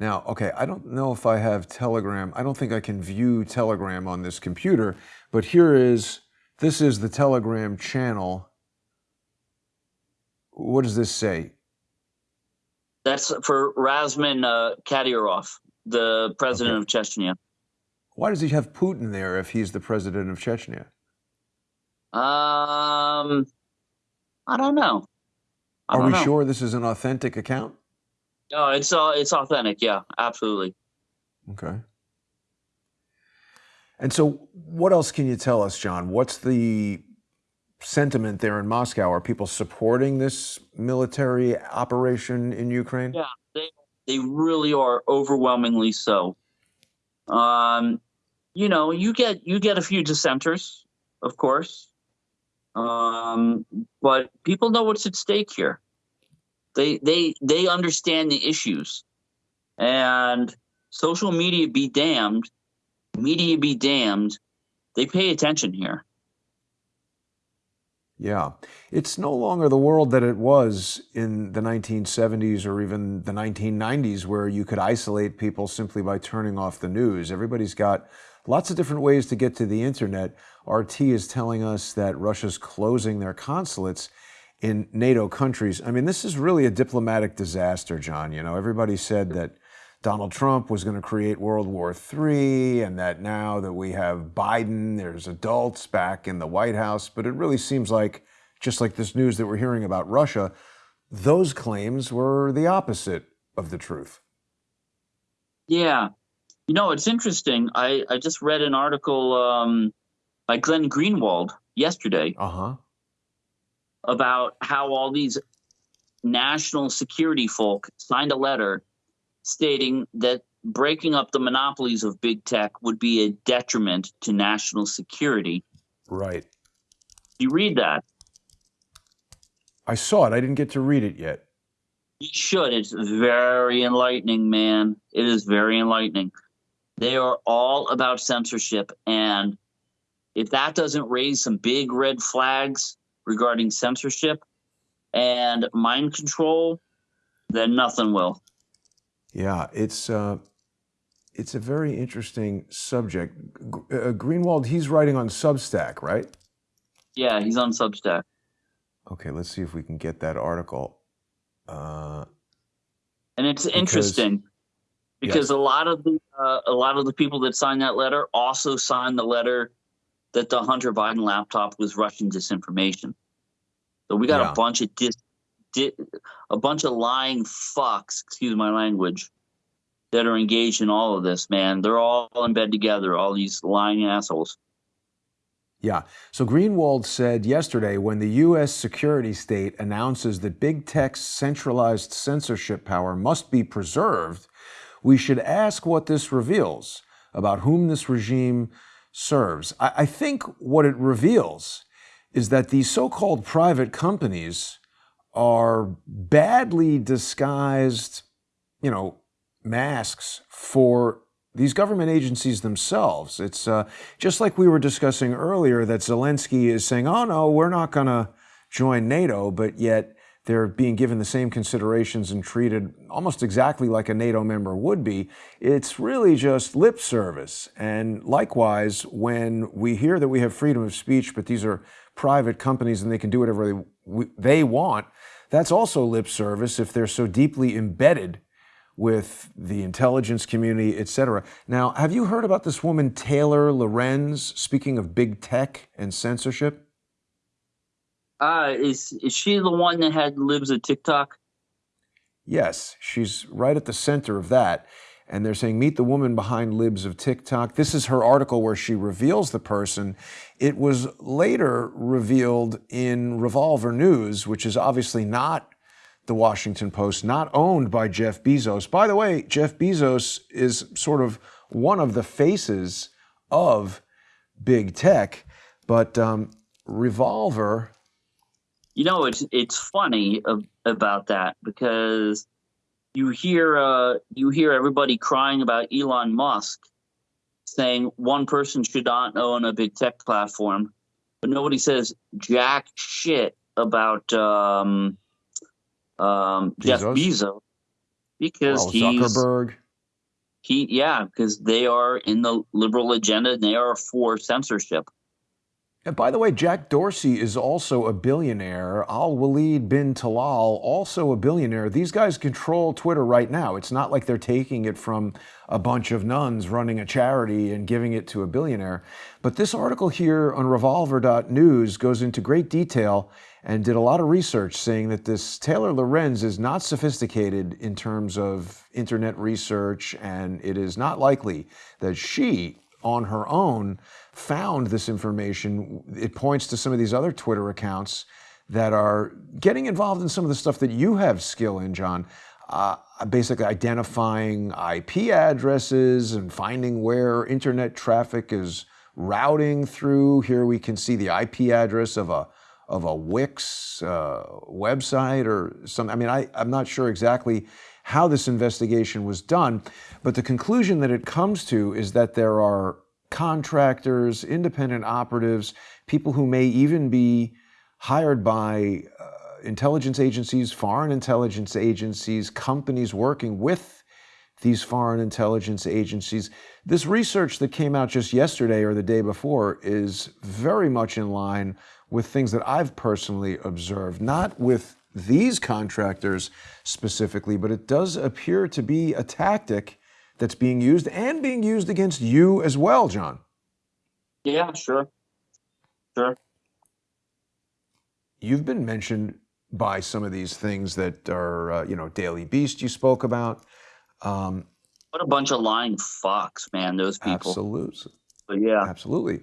Now, okay, I don't know if I have Telegram. I don't think I can view Telegram on this computer, but here is, this is the Telegram channel. What does this say? That's for Razman uh, Kadyrov, the president okay. of Chechnya. Why does he have Putin there if he's the president of Chechnya? Um, I don't know. I Are don't we know. sure this is an authentic account? No, it's uh, it's authentic. Yeah, absolutely. Okay. And so, what else can you tell us, John? What's the sentiment there in Moscow? Are people supporting this military operation in Ukraine? Yeah, they they really are overwhelmingly so. Um, you know, you get you get a few dissenters, of course, um, but people know what's at stake here. They they they understand the issues, and social media be damned, media be damned. They pay attention here. Yeah, it's no longer the world that it was in the 1970s or even the 1990s, where you could isolate people simply by turning off the news. Everybody's got lots of different ways to get to the internet. RT is telling us that Russia's closing their consulates in NATO countries. I mean, this is really a diplomatic disaster, John. You know, everybody said that Donald Trump was going to create World War III and that now that we have Biden, there's adults back in the White House. But it really seems like, just like this news that we're hearing about Russia, those claims were the opposite of the truth. Yeah. You know, it's interesting. I, I just read an article um, by Glenn Greenwald yesterday. Uh huh about how all these national security folk signed a letter stating that breaking up the monopolies of big tech would be a detriment to national security. Right. You read that? I saw it. I didn't get to read it yet. You should. It's very enlightening, man. It is very enlightening. They are all about censorship. And if that doesn't raise some big red flags regarding censorship and mind control, then nothing will. Yeah, it's uh, it's a very interesting subject. Uh, Greenwald, he's writing on Substack, right? Yeah, he's on Substack. Okay, let's see if we can get that article. Uh, and it's because, interesting because yes. a lot of the uh, a lot of the people that signed that letter also signed the letter that the Hunter Biden laptop was Russian disinformation. So we got yeah. a bunch of dis, di, a bunch of lying fucks, excuse my language, that are engaged in all of this, man. They're all in bed together, all these lying assholes. Yeah. So Greenwald said yesterday when the U.S. security state announces that big tech's centralized censorship power must be preserved, we should ask what this reveals about whom this regime serves. I, I think what it reveals is that these so called private companies are badly disguised, you know, masks for these government agencies themselves. It's uh, just like we were discussing earlier that Zelensky is saying, oh no, we're not going to join NATO, but yet they're being given the same considerations and treated almost exactly like a NATO member would be. It's really just lip service. And likewise, when we hear that we have freedom of speech, but these are private companies and they can do whatever they, they want, that's also lip service if they're so deeply embedded with the intelligence community, et cetera. Now, have you heard about this woman, Taylor Lorenz, speaking of big tech and censorship? Uh, is, is she the one that had libs of TikTok? Yes, she's right at the center of that. And they're saying, meet the woman behind libs of TikTok. This is her article where she reveals the person. It was later revealed in Revolver News, which is obviously not the Washington Post, not owned by Jeff Bezos. By the way, Jeff Bezos is sort of one of the faces of big tech, but um, Revolver. You know, it's it's funny about that because you hear uh, you hear everybody crying about Elon Musk, saying one person should not own a big tech platform, but nobody says jack shit about um, um, Jeff Bezos because well, he's Zuckerberg. He yeah, because they are in the liberal agenda and they are for censorship. And by the way, Jack Dorsey is also a billionaire. Al Walid bin Talal, also a billionaire. These guys control Twitter right now. It's not like they're taking it from a bunch of nuns running a charity and giving it to a billionaire. But this article here on revolver.news goes into great detail and did a lot of research saying that this Taylor Lorenz is not sophisticated in terms of internet research, and it is not likely that she, on her own, found this information. It points to some of these other Twitter accounts that are getting involved in some of the stuff that you have skill in, John. Uh, basically identifying IP addresses and finding where internet traffic is routing through. Here we can see the IP address of a of a Wix uh, website or something. I mean, I, I'm not sure exactly how this investigation was done, but the conclusion that it comes to is that there are contractors, independent operatives, people who may even be hired by uh, intelligence agencies, foreign intelligence agencies, companies working with these foreign intelligence agencies. This research that came out just yesterday or the day before is very much in line with things that I've personally observed, not with these contractors specifically, but it does appear to be a tactic that's being used and being used against you as well, John. Yeah, sure. Sure. You've been mentioned by some of these things that are, uh, you know, Daily Beast you spoke about. Um, what a bunch of lying fucks, man, those people. Absolutely. But yeah. Absolutely.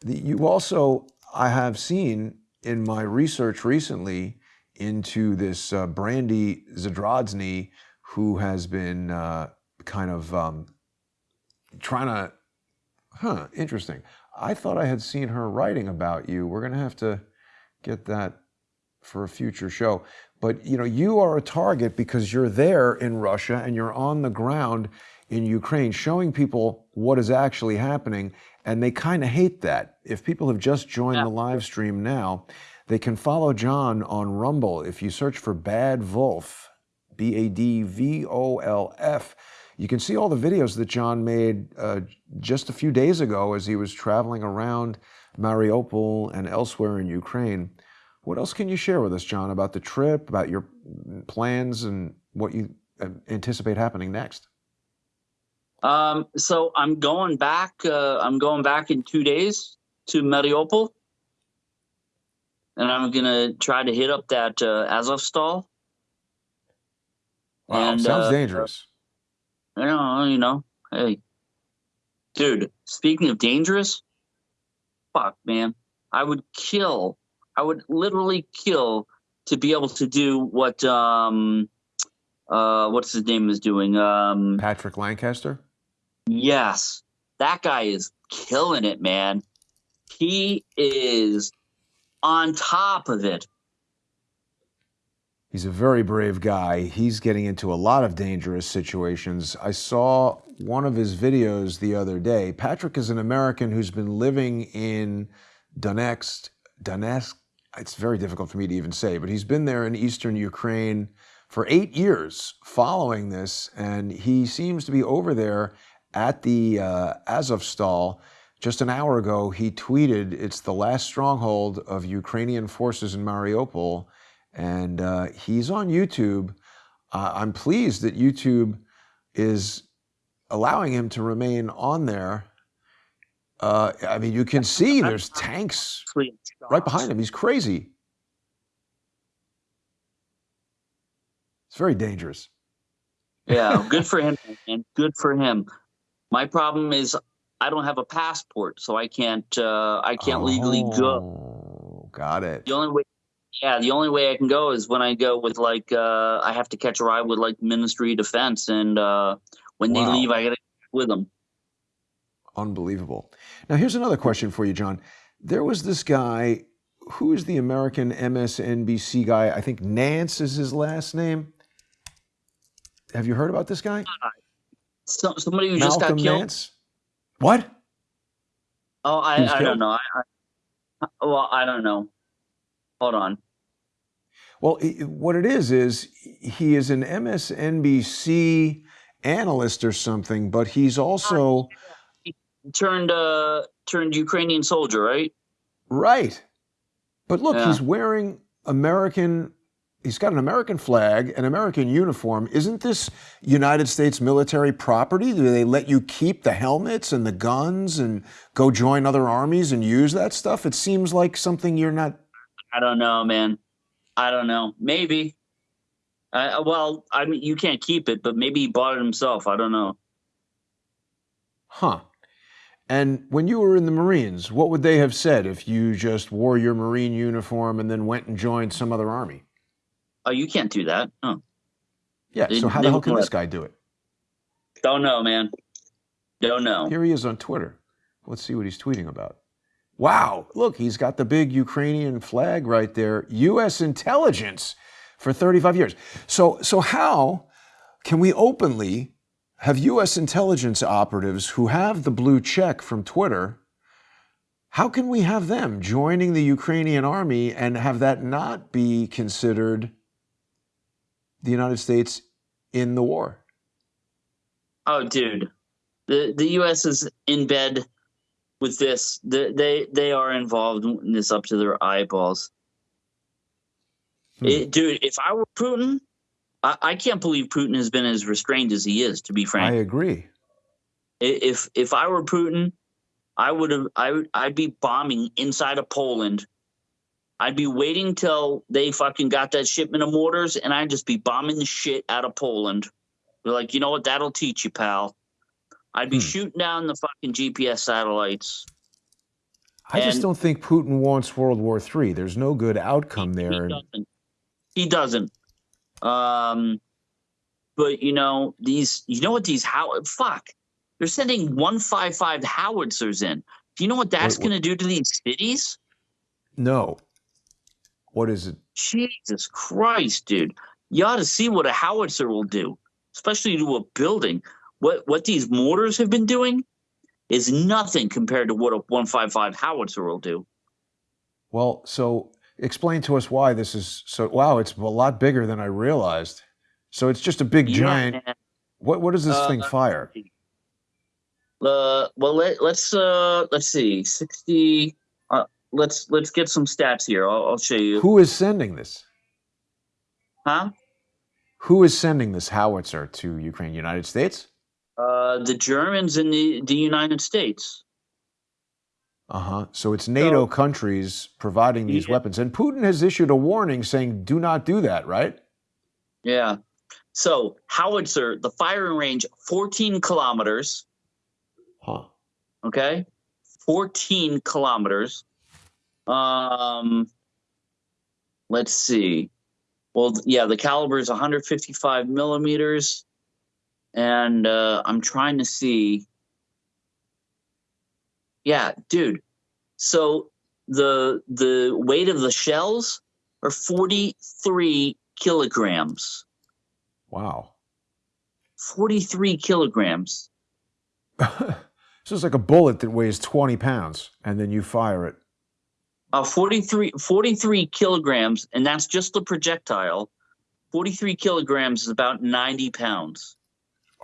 The, you also I have seen in my research recently into this uh, Brandy Zadrozny, who has been uh, kind of um, trying to, huh, interesting. I thought I had seen her writing about you. We're going to have to get that for a future show. But you know, you are a target because you're there in Russia and you're on the ground in Ukraine, showing people what is actually happening and they kind of hate that. If people have just joined yeah. the live stream now, they can follow John on Rumble. If you search for Bad Wolf, B A D V O L F, you can see all the videos that John made uh, just a few days ago as he was traveling around Mariupol and elsewhere in Ukraine. What else can you share with us, John, about the trip, about your plans, and what you uh, anticipate happening next? Um, so I'm going back. Uh, I'm going back in two days to Mariupol, and I'm gonna try to hit up that uh, Azovstal. Wow, and, sounds uh, dangerous. You know, you know, hey, dude. Speaking of dangerous, fuck, man, I would kill. I would literally kill to be able to do what um, uh, what's his name is doing. Um, Patrick Lancaster. Yes, that guy is killing it, man. He is on top of it. He's a very brave guy. He's getting into a lot of dangerous situations. I saw one of his videos the other day. Patrick is an American who's been living in Donetsk, Donetsk. It's very difficult for me to even say, but he's been there in eastern Ukraine for eight years following this, and he seems to be over there at the uh, Azovstal. Just an hour ago, he tweeted, It's the last stronghold of Ukrainian forces in Mariupol and uh, he's on YouTube. Uh, I'm pleased that YouTube is allowing him to remain on there. Uh, I mean, you can see there's tanks right behind him. He's crazy. It's very dangerous. Yeah, good for him, and good for him. My problem is I don't have a passport, so I can't uh, I can't oh, legally go. Oh, got it. The only way yeah, the only way I can go is when I go with like uh, I have to catch a ride with like Ministry of Defense, and uh, when wow. they leave, I got to with them. Unbelievable. Now, here's another question for you, John. There was this guy. Who is the American MSNBC guy? I think Nance is his last name. Have you heard about this guy? Uh, so, somebody who Malcolm just got killed. Nance? What? Oh, I, I don't know. I, I, well, I don't know. Hold on. Well, what it is is he is an MSNBC analyst or something, but he's also he turned uh turned Ukrainian soldier, right? Right. But look, yeah. he's wearing American he's got an American flag, an American uniform. Isn't this United States military property? Do they let you keep the helmets and the guns and go join other armies and use that stuff? It seems like something you're not I don't know, man. I don't know. Maybe. Uh, well, I mean, you can't keep it, but maybe he bought it himself. I don't know. Huh. And when you were in the Marines, what would they have said if you just wore your Marine uniform and then went and joined some other army? Oh, you can't do that. Oh. Yeah. They, so how the hell can this guy do it? Don't know, man. Don't know. Here he is on Twitter. Let's see what he's tweeting about. Wow, look, he's got the big Ukrainian flag right there. U.S. intelligence for 35 years. So, so how can we openly have U.S. intelligence operatives who have the blue check from Twitter? How can we have them joining the Ukrainian army and have that not be considered the United States in the war? Oh, dude, the the U.S. is in bed with this. They they, they are involved in this up to their eyeballs. Hmm. It, dude, if I were Putin, I, I, can't believe Putin has been as restrained as he is. To be frank, I agree. If if I were Putin, I would have I would I'd be bombing inside of Poland. I'd be waiting till they fucking got that shipment of mortars, and I'd just be bombing the shit out of Poland. They're like, you know what? That'll teach you, pal. I'd be hmm. shooting down the fucking GPS satellites. I just don't think Putin wants World War III. There's no good outcome there. He doesn't. He doesn't. Um, but you know these. You know what these how fuck? They're sending one five five howitzers in. Do you know what that's going to do to these cities? No. What is it? Jesus Christ, dude! You ought to see what a howitzer will do, especially to a building what what these mortars have been doing is nothing compared to what a 155 howitzer will do. Well, so explain to us why this is so wow, it's a lot bigger than I realized. So it's just a big yeah, giant. What what does this uh, thing fire? Uh, well let, let's uh let's see. 60 uh, let's let's get some stats here. I'll, I'll show you. Who is sending this? Huh? Who is sending this howitzer to Ukraine? United States? Uh, the Germans in the, the United States. Uh huh. So it's NATO so, countries providing these yeah. weapons. And Putin has issued a warning saying, do not do that, right? Yeah. So, howitzer, the firing range, 14 kilometers. Huh. Okay. 14 kilometers. Um, let's see. Well, yeah, the caliber is 155 millimeters and uh, I'm trying to see. Yeah, dude. So the the weight of the shells are 43 kilograms. Wow. 43 kilograms. so it's like a bullet that weighs 20 pounds and then you fire it. Uh, 43, 43 kilograms, and that's just the projectile. 43 kilograms is about 90 pounds.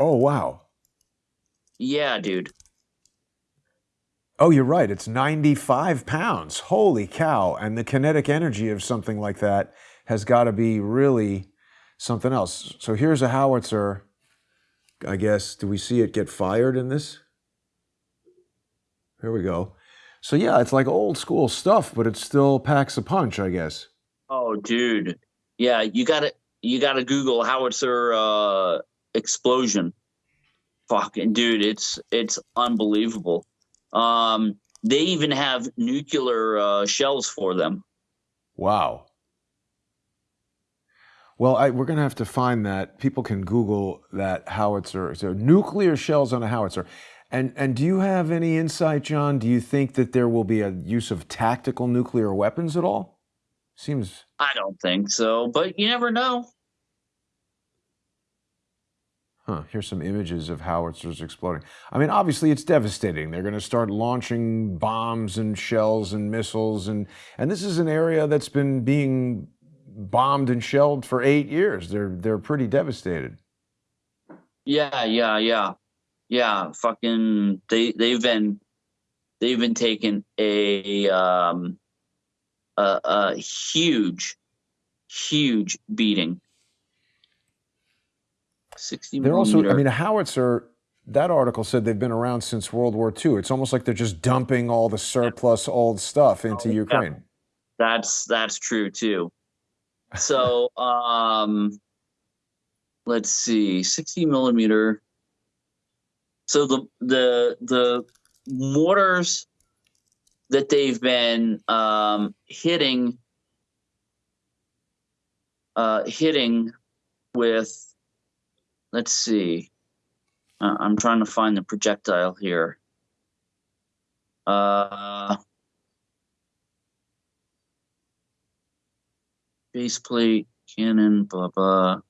Oh, wow. Yeah, dude. Oh, you're right. It's 95 pounds. Holy cow. And the kinetic energy of something like that has got to be really something else. So here's a howitzer. I guess, do we see it get fired in this? Here we go. So yeah, it's like old school stuff, but it still packs a punch, I guess. Oh, dude. Yeah, you got to you got to Google howitzer uh, explosion. Fucking dude, it's it's unbelievable. Um, they even have nuclear uh, shells for them. Wow. Well, I, we're going to have to find that. People can Google that howitzer. So nuclear shells on a howitzer. And and do you have any insight, John? Do you think that there will be a use of tactical nuclear weapons at all? Seems. I don't think so, but you never know. Huh, here's some images of howitzers exploding. I mean, obviously it's devastating. They're going to start launching bombs and shells and missiles and and this is an area that's been being bombed and shelled for 8 years. They're they're pretty devastated. Yeah, yeah, yeah yeah, fucking they they've been they've been taking a um a, a huge huge beating. 60 They're also I mean a howitzer that article said they've been around since World War II. It's almost like they're just dumping all the surplus old stuff into oh, Ukraine. Yeah. That's that's true too. So um let's see, 60 millimeter so the the the mortars that they've been um, hitting uh, hitting with let's see uh, i'm trying to find the projectile here uh, base plate cannon blah blah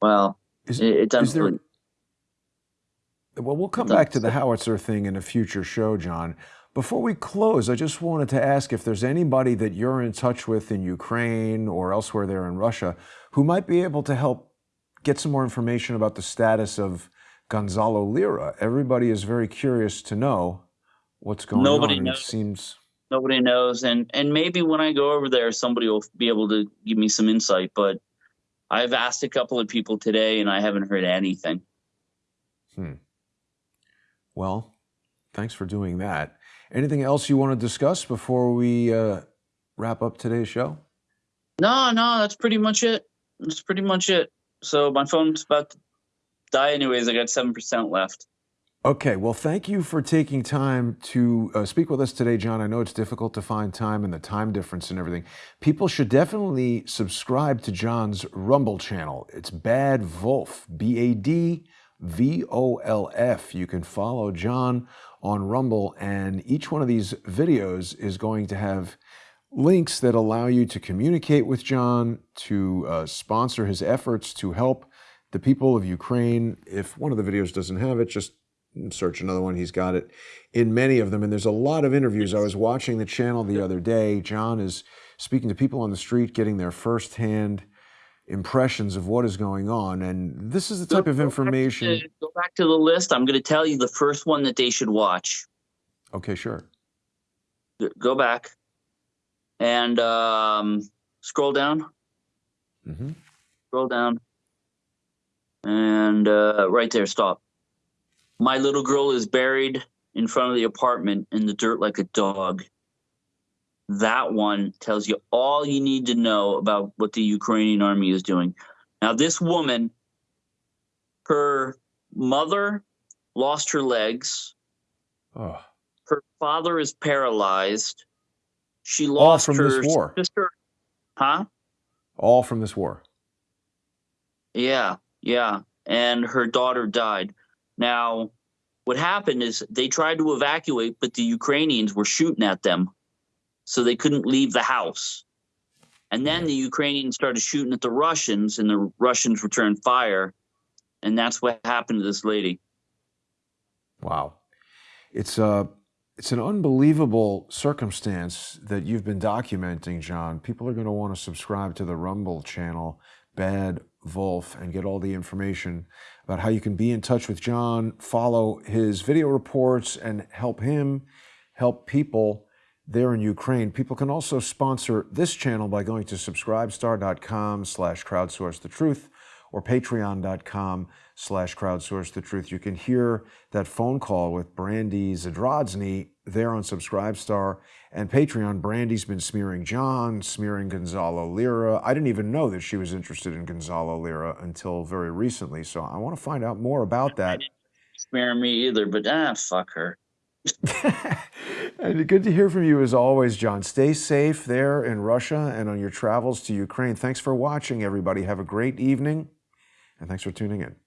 well is, it, it does. There, well, we'll come back to the howitzer thing in a future show, John. Before we close, I just wanted to ask if there's anybody that you're in touch with in Ukraine or elsewhere there in Russia who might be able to help get some more information about the status of Gonzalo Lira. Everybody is very curious to know what's going on. nobody on. Knows. It seems nobody knows, and and maybe when I go over there, somebody will be able to give me some insight. But I've asked a couple of people today and I haven't heard anything. Hmm. Well, thanks for doing that. Anything else you want to discuss before we uh, wrap up today's show? No, no, that's pretty much it. That's pretty much it. So my phone's about to die anyways. I got 7% left. Okay, well, thank you for taking time to uh, speak with us today, John. I know it's difficult to find time and the time difference and everything. People should definitely subscribe to John's Rumble channel. It's Bad Wolf, B A D V O L F. You can follow John on Rumble, and each one of these videos is going to have links that allow you to communicate with John, to uh, sponsor his efforts to help the people of Ukraine. If one of the videos doesn't have it, just search another one. He's got it in many of them. And there's a lot of interviews. I was watching the channel the other day. John is speaking to people on the street, getting their firsthand impressions of what is going on. And this is the type of information. Go back, to, go back to the list. I'm going to tell you the first one that they should watch. Okay, sure. Go back and um, scroll down. Mm-hmm. Scroll down. And uh, right there, stop. My little girl is buried in front of the apartment in the dirt like a dog. That one tells you all you need to know about what the Ukrainian army is doing. Now, this woman, her mother lost her legs. Oh. Her father is paralyzed. She lost all from her this war. sister. Huh? All from this war. Yeah, yeah. And her daughter died. Now, what happened is they tried to evacuate, but the Ukrainians were shooting at them. So they couldn't leave the house. And then the Ukrainians started shooting at the Russians, and the Russians returned fire, and that's what happened to this lady. Wow, it's a uh, it's an unbelievable circumstance that you've been documenting, John. People are going to want to subscribe to the Rumble channel, Bad Wolf, and get all the information about how you can be in touch with John, follow his video reports, and help him help people there in Ukraine. People can also sponsor this channel by going to subscribestar.com slash crowdsource the truth or patreon.com slash crowdsource the truth. You can hear that phone call with Brandy Zadrozny there on Subscribestar and Patreon. Brandy's been smearing John, smearing Gonzalo Lira. I didn't even know that she was interested in Gonzalo Lira until very recently. So I want to find out more about that. Smear me either, but ah, fuck her. And good to hear from you as always, John. Stay safe there in Russia and on your travels to Ukraine. Thanks for watching, everybody. Have a great evening and thanks for tuning in.